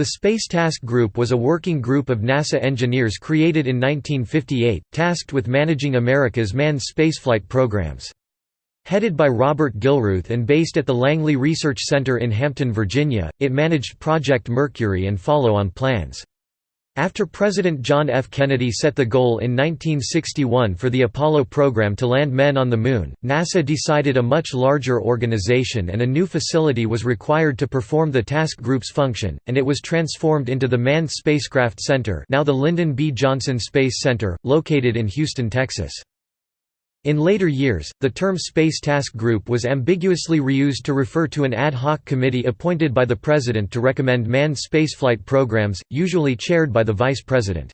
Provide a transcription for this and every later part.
The Space Task Group was a working group of NASA engineers created in 1958, tasked with managing America's manned spaceflight programs. Headed by Robert Gilruth and based at the Langley Research Center in Hampton, Virginia, it managed Project Mercury and follow-on plans. After President John F. Kennedy set the goal in 1961 for the Apollo program to land men on the Moon, NASA decided a much larger organization and a new facility was required to perform the task group's function, and it was transformed into the Manned Spacecraft Center now the Lyndon B. Johnson Space Center, located in Houston, Texas. In later years, the term Space Task Group was ambiguously reused to refer to an ad hoc committee appointed by the President to recommend manned spaceflight programs, usually chaired by the Vice President.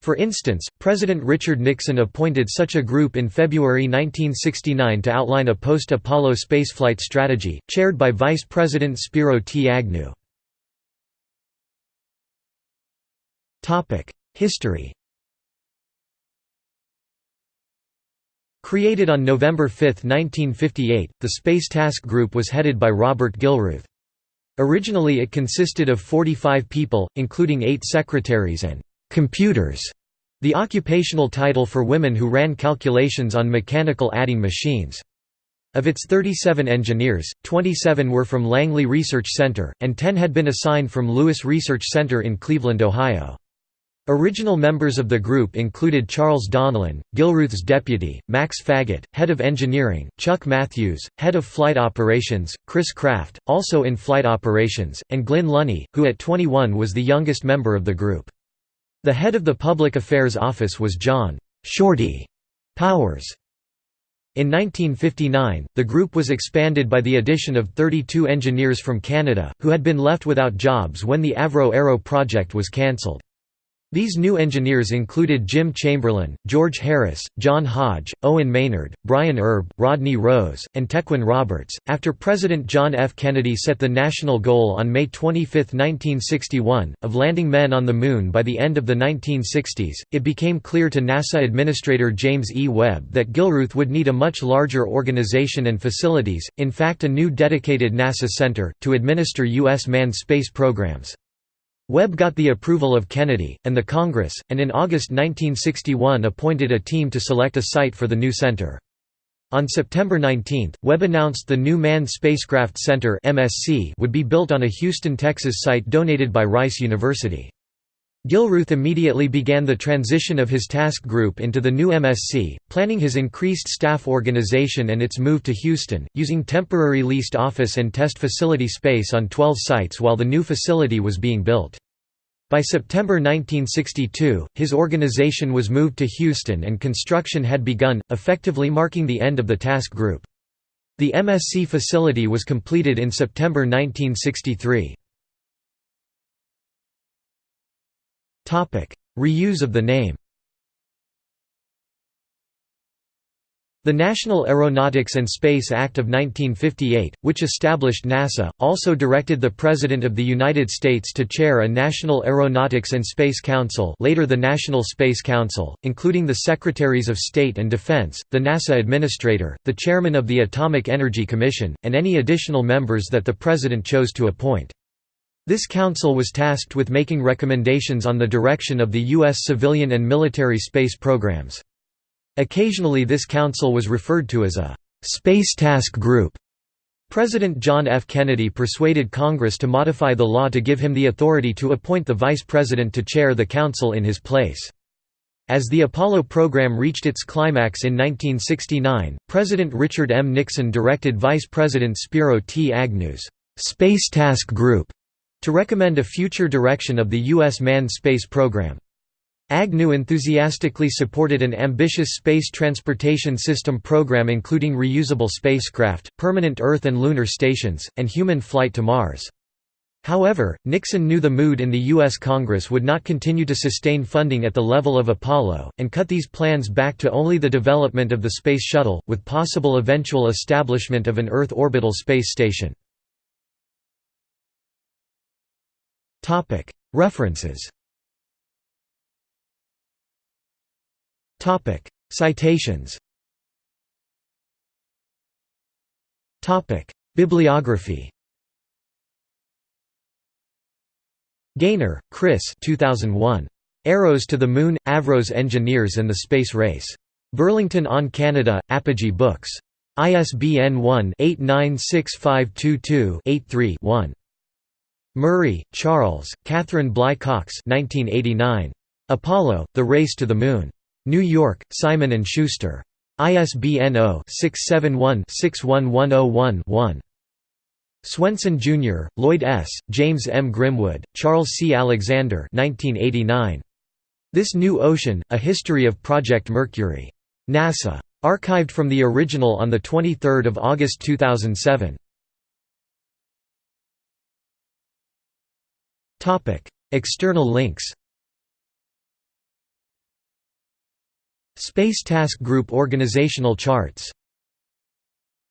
For instance, President Richard Nixon appointed such a group in February 1969 to outline a post-Apollo spaceflight strategy, chaired by Vice President Spiro T. Agnew. History Created on November 5, 1958, the Space Task Group was headed by Robert Gilruth. Originally it consisted of 45 people, including eight secretaries and «computers», the occupational title for women who ran calculations on mechanical adding machines. Of its 37 engineers, 27 were from Langley Research Center, and 10 had been assigned from Lewis Research Center in Cleveland, Ohio. Original members of the group included Charles Donlan, Gilruth's deputy, Max Faget, head of engineering, Chuck Mathews, head of flight operations, Chris Kraft, also in flight operations, and Glynn Lunney, who at 21 was the youngest member of the group. The head of the public affairs office was John Shorty Powers. In 1959, the group was expanded by the addition of 32 engineers from Canada, who had been left without jobs when the Avro Arrow project was cancelled. These new engineers included Jim Chamberlin, George Harris, John Hodge, Owen Maynard, Brian Erb, Rodney Rose, and Tecwyn Roberts. After President John F. Kennedy set the national goal on May 25, 1961, of landing men on the Moon by the end of the 1960s, it became clear to NASA Administrator James E. Webb that Gilruth would need a much larger organization and facilities, in fact, a new dedicated NASA center, to administer U.S. manned space programs. Webb got the approval of Kennedy, and the Congress, and in August 1961 appointed a team to select a site for the new center. On September 19, Webb announced the new Manned Spacecraft Center would be built on a Houston, Texas site donated by Rice University. Gilruth immediately began the transition of his task group into the new MSC, planning his increased staff organization and its move to Houston, using temporary leased office and test facility space on 12 sites while the new facility was being built. By September 1962, his organization was moved to Houston and construction had begun, effectively marking the end of the task group. The MSC facility was completed in September 1963. Reuse of the name The National Aeronautics and Space Act of 1958, which established NASA, also directed the President of the United States to chair a National Aeronautics and Space Council later the National Space Council, including the Secretaries of State and Defense, the NASA Administrator, the Chairman of the Atomic Energy Commission, and any additional members that the President chose to appoint. This council was tasked with making recommendations on the direction of the U.S. civilian and military space programs. Occasionally this council was referred to as a «Space Task Group». President John F. Kennedy persuaded Congress to modify the law to give him the authority to appoint the Vice President to chair the council in his place. As the Apollo program reached its climax in 1969, President Richard M. Nixon directed Vice President Spiro T. Agnew's «Space Task Group» to recommend a future direction of the U.S. manned space program. Agnew enthusiastically supported an ambitious space transportation system program including reusable spacecraft, permanent Earth and lunar stations, and human flight to Mars. However, Nixon knew the mood in the U.S. Congress would not continue to sustain funding at the level of Apollo, and cut these plans back to only the development of the Space Shuttle, with possible eventual establishment of an Earth orbital space station. References Citations Bibliography Gainor, Chris 2001. Arrows to the Moon – Avros Engineers and the Space Race. Burlington on Canada, Apogee Books. ISBN 1-896522-83-1. Murray, Charles, Catherine Bly Cox 1989. Apollo, The Race to the Moon. New York, Simon & Schuster. ISBN 0-671-61101-1. Swenson, Jr., Lloyd S., James M. Grimwood, Charles C. Alexander 1989. This New Ocean, A History of Project Mercury. NASA. Archived from the original on 23 August 2007. External links Space Task Group organizational charts